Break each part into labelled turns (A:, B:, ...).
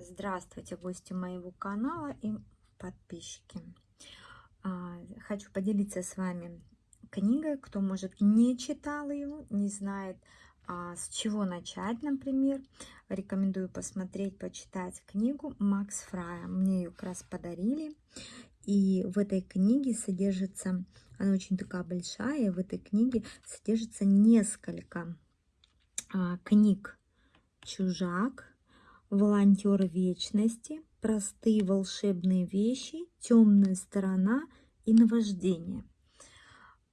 A: Здравствуйте, гости моего канала и подписчики. А, хочу поделиться с вами книгой, кто, может, не читал ее, не знает, а, с чего начать, например. Рекомендую посмотреть, почитать книгу Макс Фрая. Мне ее как раз подарили. И в этой книге содержится, она очень такая большая, в этой книге содержится несколько а, книг «Чужак», волонтер вечности, простые волшебные вещи, темная сторона и наваждение.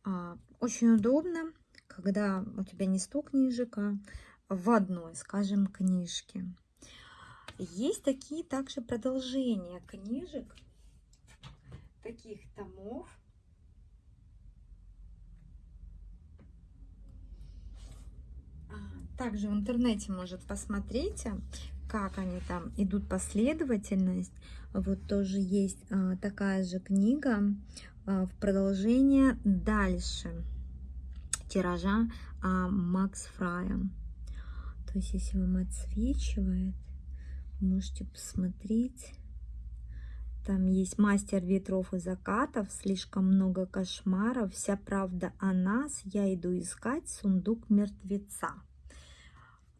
A: А, очень удобно, когда у тебя не сто книжек, а в одной, скажем, книжке. Есть такие также продолжения книжек, таких томов. А, также в интернете, может, посмотрите, как они там идут последовательность. Вот тоже есть а, такая же книга а, в продолжение дальше тиража а, Макс Фрая. То есть, если вам отсвечивает, можете посмотреть. Там есть мастер ветров и закатов, слишком много кошмаров, вся правда о нас, я иду искать сундук мертвеца.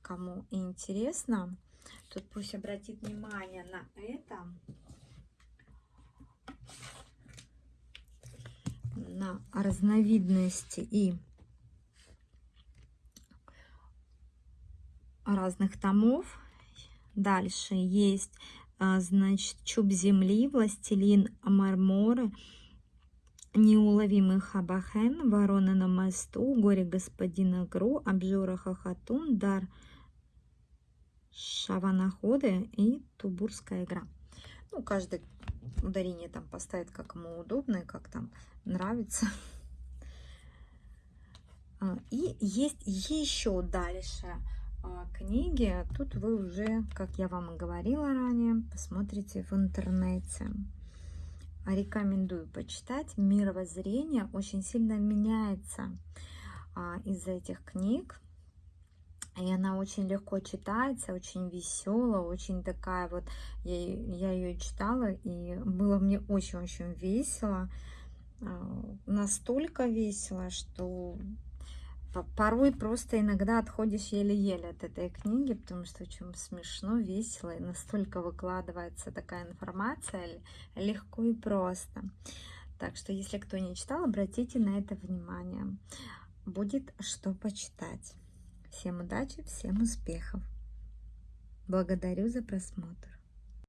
A: Кому интересно, Тут пусть обратит внимание на это. На разновидности и разных томов. Дальше есть, а, значит, Чуб земли, Властелин Марморы, Неуловимый Хабахен, Ворона на мосту, Горе господина Гру, Обжора Хохотун, Дар шаванаходы и тубурская игра. Ну, каждый ударение там поставит, как ему удобно и как там нравится. А, и есть еще дальше а, книги. Тут вы уже, как я вам и говорила ранее, посмотрите в интернете. Рекомендую почитать. Мировоззрение очень сильно меняется а, из этих книг. И она очень легко читается, очень веселая, очень такая вот, я, я ее читала, и было мне очень-очень весело. А, настолько весело, что порой просто иногда отходишь еле-еле от этой книги, потому что очень смешно, весело, и настолько выкладывается такая информация легко и просто. Так что, если кто не читал, обратите на это внимание. Будет что почитать. Всем удачи, всем успехов. Благодарю за просмотр.